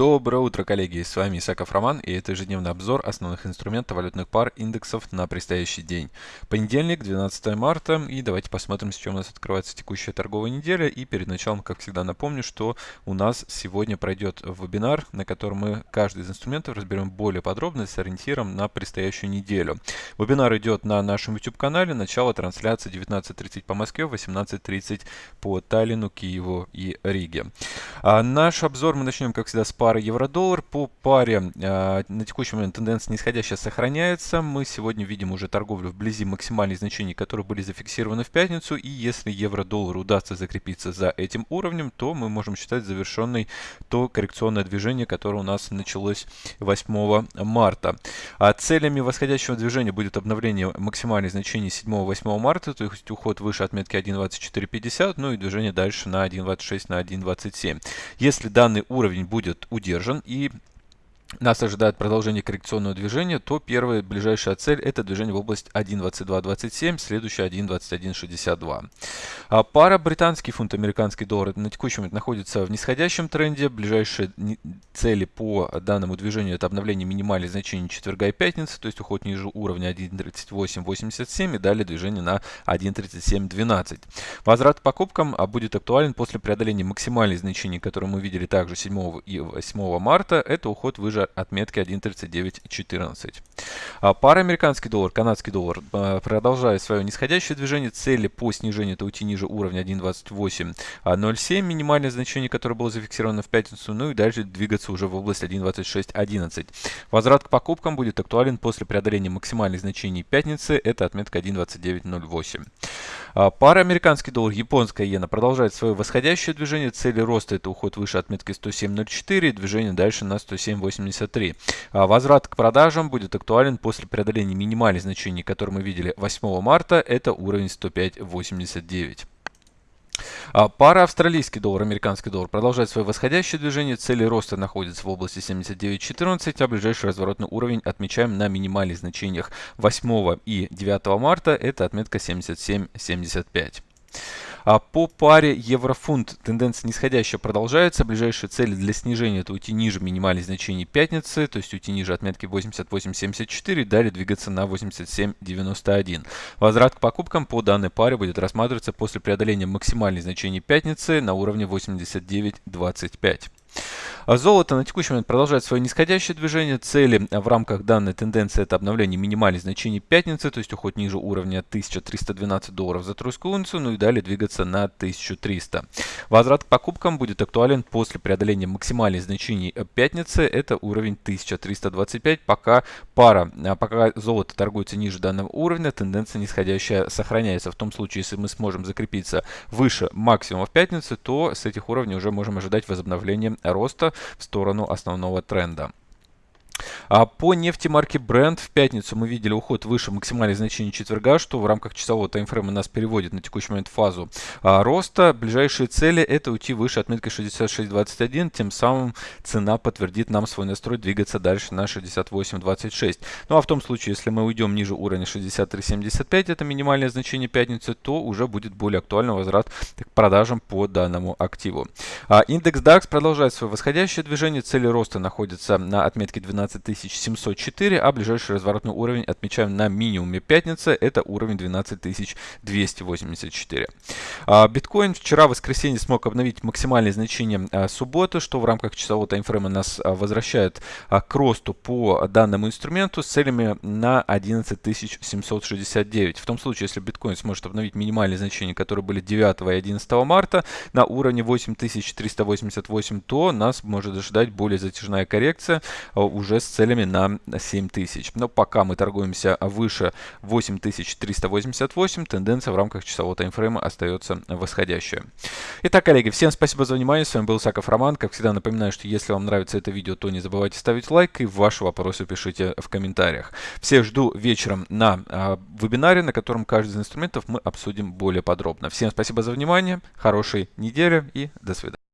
Доброе утро, коллеги! С вами Исаков Роман и это ежедневный обзор основных инструментов валютных пар индексов на предстоящий день. Понедельник, 12 марта и давайте посмотрим, с чем у нас открывается текущая торговая неделя. И перед началом, как всегда, напомню, что у нас сегодня пройдет вебинар, на котором мы каждый из инструментов разберем более подробно с ориентиром на предстоящую неделю. Вебинар идет на нашем YouTube-канале, начало трансляции 19.30 по Москве, 18.30 по Таллину, Киеву и Риге. А наш обзор мы начнем, как всегда, с пары евро-доллар. По паре э, на текущий момент тенденция нисходящая сохраняется. Мы сегодня видим уже торговлю вблизи максимальных значений, которые были зафиксированы в пятницу. И если евро-доллар удастся закрепиться за этим уровнем, то мы можем считать завершенной то коррекционное движение, которое у нас началось 8 марта. А целями восходящего движения будет обновление максимальных значений 7-8 марта, то есть уход выше отметки 1.2450, ну и движение дальше на 1.26, на 1.27. Если данный уровень будет удержан и нас ожидает продолжение коррекционного движения, то первая ближайшая цель это движение в область 1.2227, следующая 1.2162. А пара британский фунт, американский доллар на текущий момент находится в нисходящем тренде. Ближайшие цели по данному движению это обновление минимальных значений четверга и пятницы, то есть уход ниже уровня 1.3887 и далее движение на 1.3712. Возврат к покупкам а, будет актуален после преодоления максимальных значений, которые мы видели также 7 и 8 марта. Это уход выше ниже отметки 1.3914. А пара американский доллар, канадский доллар а, продолжает свое нисходящее движение. Цели по снижению это уйти ниже уровня 1.2807, минимальное значение, которое было зафиксировано в пятницу, ну и дальше двигаться уже в область 1.2611. Возврат к покупкам будет актуален после преодоления максимальных значений пятницы, это отметка 1.2908. А, пара американский доллар, японская иена продолжает свое восходящее движение. Цели роста это уход выше отметки 107.04, движение дальше на 107.83. А, возврат к продажам будет актуален после преодоления минимальных значений, которые мы видели 8 марта. Это уровень 105.89. А, пара австралийский доллар, американский доллар продолжает свое восходящее движение. Цели роста находятся в области 79.14, а ближайший разворотный уровень отмечаем на минимальных значениях 8 и 9 марта. Это отметка 77.75. А по паре еврофунт тенденция нисходящая продолжается. Ближайшие цели для снижения это уйти ниже минимальных значений пятницы, то есть уйти ниже отметки 88.74 и далее двигаться на 87.91. Возврат к покупкам по данной паре будет рассматриваться после преодоления максимальных значений пятницы на уровне 89.25. А золото на текущий момент продолжает свое нисходящее движение. Цели в рамках данной тенденции это обновление минимальных значений пятницы, то есть уход ниже уровня 1312 долларов за тройскую унцию, ну и далее двигаться на 1300. Возврат к покупкам будет актуален после преодоления максимальных значений пятницы, это уровень 1325. Пока пара, а пока золото торгуется ниже данного уровня, тенденция нисходящая сохраняется. В том случае, если мы сможем закрепиться выше максимума в пятницу, то с этих уровней уже можем ожидать возобновления роста в сторону основного тренда. А по нефти марки Brent в пятницу мы видели уход выше максимальных значений четверга, что в рамках часового таймфрейма нас переводит на текущий момент фазу а, роста. Ближайшие цели это уйти выше отметки 66.21, тем самым цена подтвердит нам свой настрой двигаться дальше на 68.26. Ну а в том случае, если мы уйдем ниже уровня 63.75, это минимальное значение пятницы, то уже будет более актуальный возврат к продажам по данному активу. А, индекс DAX продолжает свое восходящее движение, цели роста находятся на отметке 12 12704, а ближайший разворотный уровень отмечаем на минимуме пятницы, это уровень 12284. А, биткоин вчера в воскресенье смог обновить максимальные значения а, субботы, что в рамках часового таймфрейма нас а, возвращает к росту по данному инструменту с целями на 11769. В том случае, если биткоин сможет обновить минимальные значения, которые были 9 и 11 марта на уровне 8388, то нас может ожидать более затяжная коррекция уже с целями на 7000. Но пока мы торгуемся выше 8388, тенденция в рамках часового таймфрейма остается восходящая. Итак, коллеги, всем спасибо за внимание. С вами был Саков Роман. Как всегда напоминаю, что если вам нравится это видео, то не забывайте ставить лайк и ваши вопросы пишите в комментариях. Всех жду вечером на э, вебинаре, на котором каждый из инструментов мы обсудим более подробно. Всем спасибо за внимание, хорошей недели и до свидания.